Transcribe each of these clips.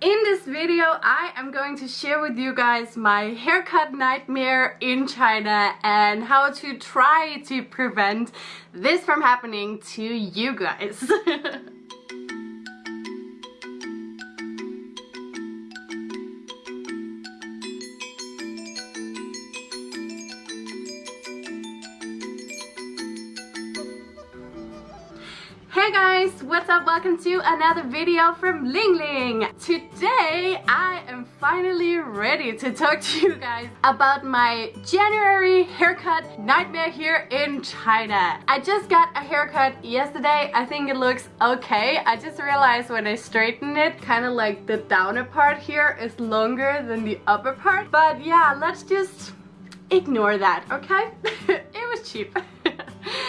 In this video, I am going to share with you guys my haircut nightmare in China and how to try to prevent this from happening to you guys. Hey guys, what's up? Welcome to another video from Ling Ling. Today I am finally ready to talk to you guys about my January haircut nightmare here in China. I just got a haircut yesterday. I think it looks okay. I just realized when I straighten it, kind of like the downer part here is longer than the upper part. But yeah, let's just ignore that, okay? it was cheap.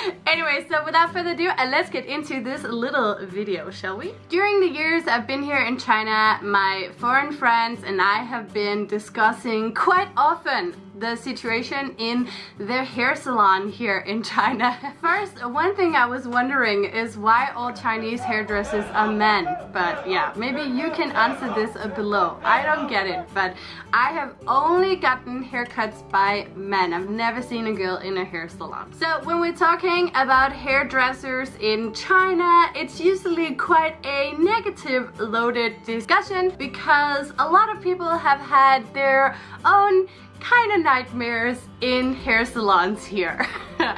anyway, so without further ado, uh, let's get into this little video, shall we? During the years I've been here in China, my foreign friends and I have been discussing quite often the situation in their hair salon here in China. First, one thing I was wondering is why all Chinese hairdressers are men. But yeah, maybe you can answer this below. I don't get it, but I have only gotten haircuts by men. I've never seen a girl in a hair salon. So when we're talking about hairdressers in China, it's usually quite a negative loaded discussion because a lot of people have had their own kind of nightmares in hair salons here.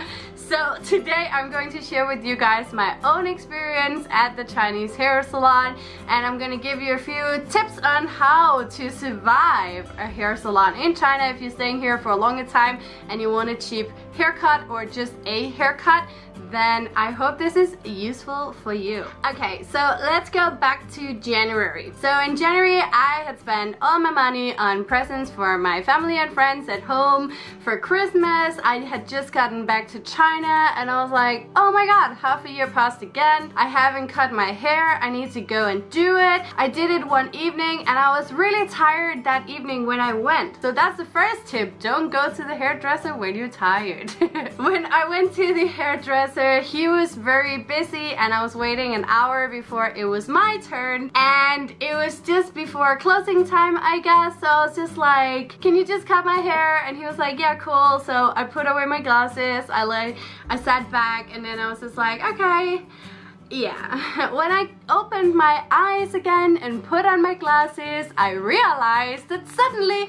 So today I'm going to share with you guys my own experience at the Chinese hair salon and I'm going to give you a few tips on how to survive a hair salon in China if you're staying here for a longer time and you want a cheap haircut or just a haircut then I hope this is useful for you. Okay, so let's go back to January. So in January, I had spent all my money on presents for my family and friends at home for Christmas. I had just gotten back to China and I was like, oh my god, half a year passed again. I haven't cut my hair. I need to go and do it. I did it one evening and I was really tired that evening when I went. So that's the first tip. Don't go to the hairdresser when you're tired. when I went to the hairdresser he was very busy and I was waiting an hour before it was my turn. And it was just before closing time I guess. So I was just like can you just cut my hair? And he was like yeah cool. So I put away my glasses. I like I sat back and then I was just like okay. Yeah, when I opened my eyes again and put on my glasses, I realized that suddenly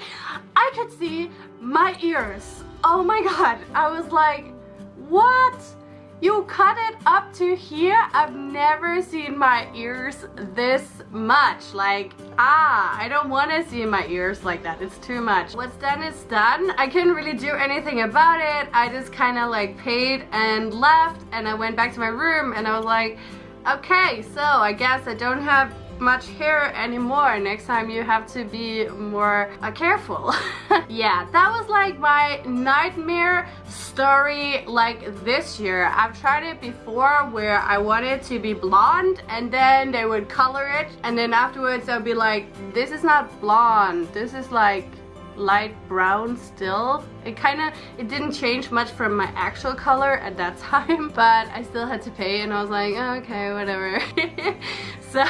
I could see my ears. Oh my god, I was like, what? You cut it up to here? I've never seen my ears this much. Like, ah, I don't want to see my ears like that. It's too much. What's done is done. I couldn't really do anything about it. I just kind of like paid and left and I went back to my room and I was like, okay, so I guess I don't have much hair anymore. Next time you have to be more uh, careful. yeah, that was like my nightmare story like this year. I've tried it before where I wanted to be blonde and then they would color it and then afterwards I'll be like, this is not blonde. This is like light brown still. It kind of, it didn't change much from my actual color at that time, but I still had to pay and I was like, oh, okay, whatever. so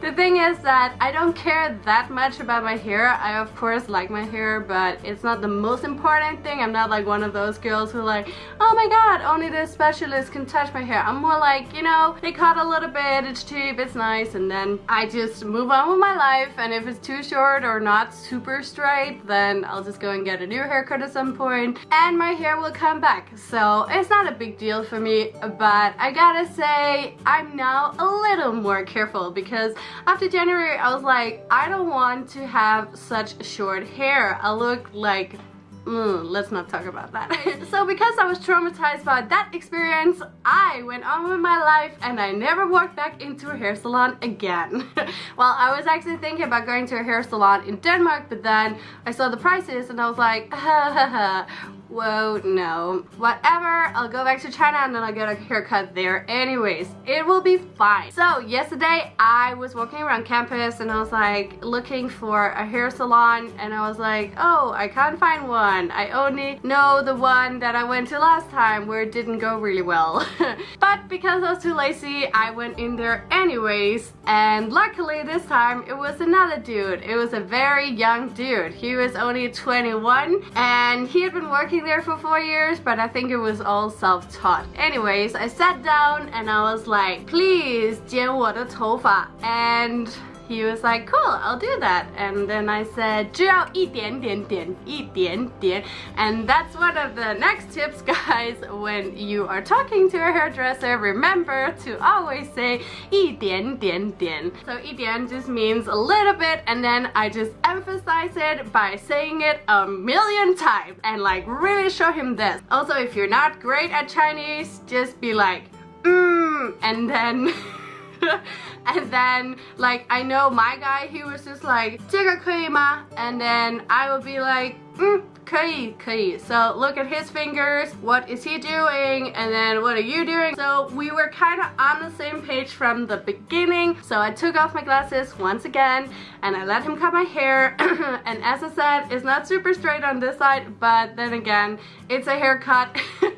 the thing is that I don't care that much about my hair. I of course like my hair, but it's not the most important thing. I'm not like one of those girls who like, oh my god, only the specialist can touch my hair. I'm more like, you know, they cut a little bit, it's cheap, it's nice, and then I just move on with my life. And if it's too short or not super straight, then I'll just go and get a new haircut at some point and my hair will come back. So it's not a big deal for me, but I gotta say, I'm now a little more careful because after January I was like I don't want to have such short hair I look like Mm, let's not talk about that. so because I was traumatized by that experience, I went on with my life and I never walked back into a hair salon again. well, I was actually thinking about going to a hair salon in Denmark, but then I saw the prices and I was like, whoa, no. Whatever, I'll go back to China and then I'll get a haircut there anyways. It will be fine. So yesterday I was walking around campus and I was like looking for a hair salon and I was like, oh, I can't find one one. I only know the one that I went to last time where it didn't go really well. but because I was too lazy, I went in there anyways. And luckily this time it was another dude. It was a very young dude. He was only 21 and he had been working there for four years, but I think it was all self-taught. Anyways, I sat down and I was like, please 剪我的头发 and he was like, cool, I'll do that. And then I said, 只要一点点点,一点点. And that's one of the next tips, guys. When you are talking to a hairdresser, remember to always say 一点点点. So 一点 just means a little bit, and then I just emphasize it by saying it a million times and like really show him this. Also, if you're not great at Chinese, just be like, mmm, and then and then like I know my guy he was just like 这个可以吗 and then I would be like 嗯可以可以 so look at his fingers what is he doing and then what are you doing so we were kind of on the same page from the beginning so I took off my glasses once again and I let him cut my hair and as I said it's not super straight on this side but then again it's a haircut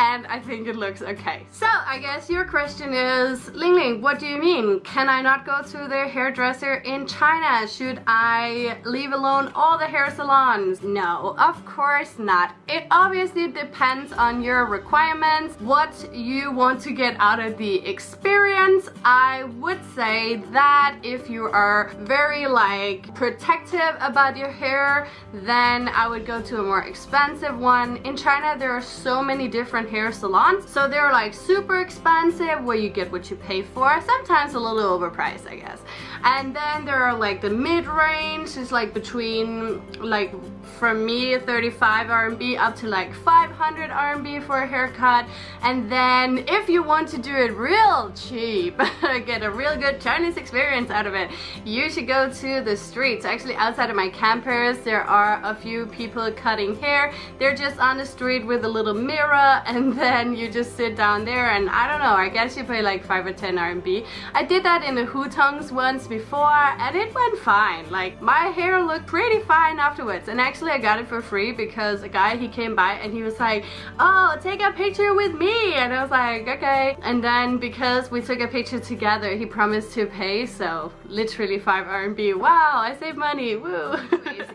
and I think it looks okay. So I guess your question is, Ling Ling, what do you mean? Can I not go to the hairdresser in China? Should I leave alone all the hair salons? No, of course not. It obviously depends on your requirements, what you want to get out of the experience. I would say that if you are very like protective about your hair, then I would go to a more expensive one. In China, there are so many different hair salons. So they're like super expensive where you get what you pay for. Sometimes a little overpriced, I guess. And then there are like the mid-range, it's like between like from me 35 RMB up to like 500 RMB for a haircut. And then if you want to do it real cheap, get a real good Chinese experience out of it, you should go to the streets. Actually outside of my campus there are a few people cutting hair. They're just on the street with a little mirror and then you just sit down there and I don't know, I guess you pay like 5 or 10 RMB. I did that in the Hutongs once before and it went fine. Like my hair looked pretty fine afterwards and actually I got it for free because a guy he came by and he was like oh take a picture with me. And I was like okay. And then because we took a picture together he promised to pay so literally 5 RMB wow I saved money. Woo.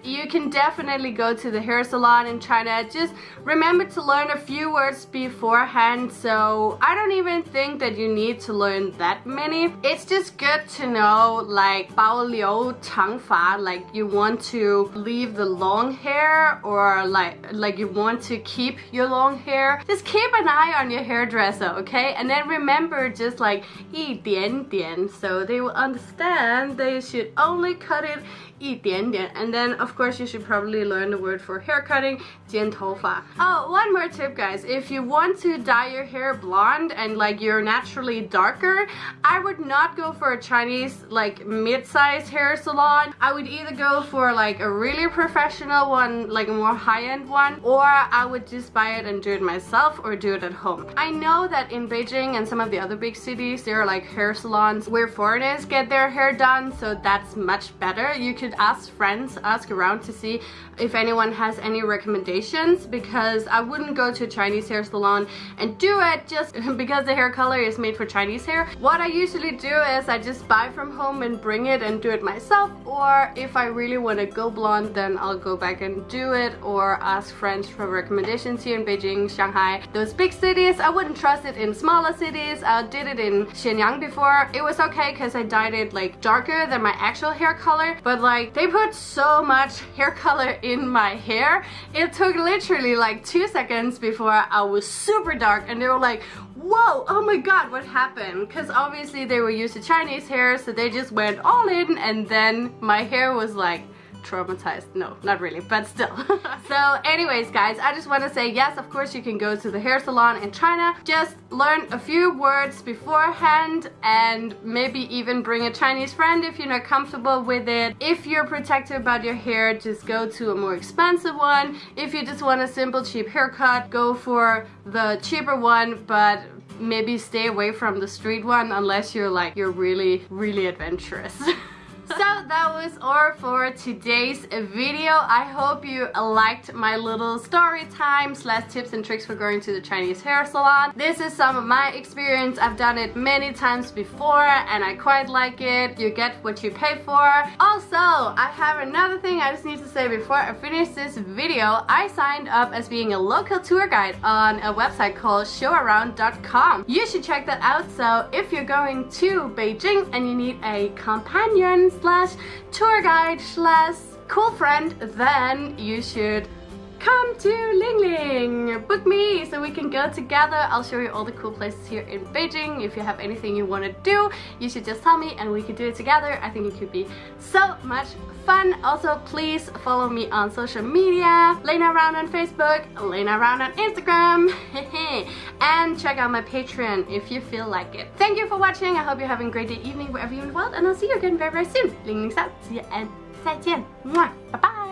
You can definitely go to the hair salon in China. Just remember to learn a few words beforehand so I don't even think that you need to learn that many it's just good to know like 保留长发 like you want to leave the long hair or like like you want to keep your long hair just keep an eye on your hairdresser okay and then remember just like 一点点 so they will understand they should only cut it 一点点 and then of course you should probably learn the word for hair cutting 剪头发 oh one more tip guys if you want to dye your hair blonde and like you're naturally darker I would not go for a Chinese like mid-sized hair salon I would either go for like a really professional one like a more high-end one or I would just buy it and do it myself or do it at home I know that in Beijing and some of the other big cities there are like hair salons where foreigners get their hair done so that's much better you can should ask friends, ask around to see if anyone has any recommendations because I wouldn't go to a Chinese hair salon and do it just because the hair color is made for Chinese hair. What I usually do is I just buy from home and bring it and do it myself or if I really want to go blonde then I'll go back and do it or ask friends for recommendations here in Beijing, Shanghai. Those big cities, I wouldn't trust it in smaller cities. I did it in Shenyang before. It was okay because I dyed it like darker than my actual hair color but like like they put so much hair color in my hair. It took literally like two seconds before I was super dark and they were like whoa oh my god what happened? Because obviously they were used to Chinese hair so they just went all in and then my hair was like traumatized. No, not really, but still. so anyways, guys, I just want to say, yes, of course you can go to the hair salon in China. Just learn a few words beforehand and maybe even bring a Chinese friend if you're not comfortable with it. If you're protective about your hair, just go to a more expensive one. If you just want a simple, cheap haircut, go for the cheaper one, but maybe stay away from the street one unless you're like, you're really, really adventurous. so that was all for today's video. I hope you liked my little story time slash tips and tricks for going to the Chinese hair salon. This is some of my experience. I've done it many times before and I quite like it. You get what you pay for. Also, I have another thing I just need to say before I finish this video. I signed up as being a local tour guide on a website called showaround.com. You should check that out. So if you're going to Beijing and you need a companion slash tour guide slash cool friend, then you should come to Ling Ling! Book me so we can go together. I'll show you all the cool places here in Beijing. If you have anything you want to do, you should just tell me and we could do it together. I think it could be so much fun. Also, please follow me on social media. Lena Around on Facebook, Lena Around on Instagram. and check out my Patreon if you feel like it. Thank you for watching. I hope you're having a great day, evening, wherever you're in the world. And I'll see you again very, very soon. Ling Ling's out. See you and 再见. Bye bye.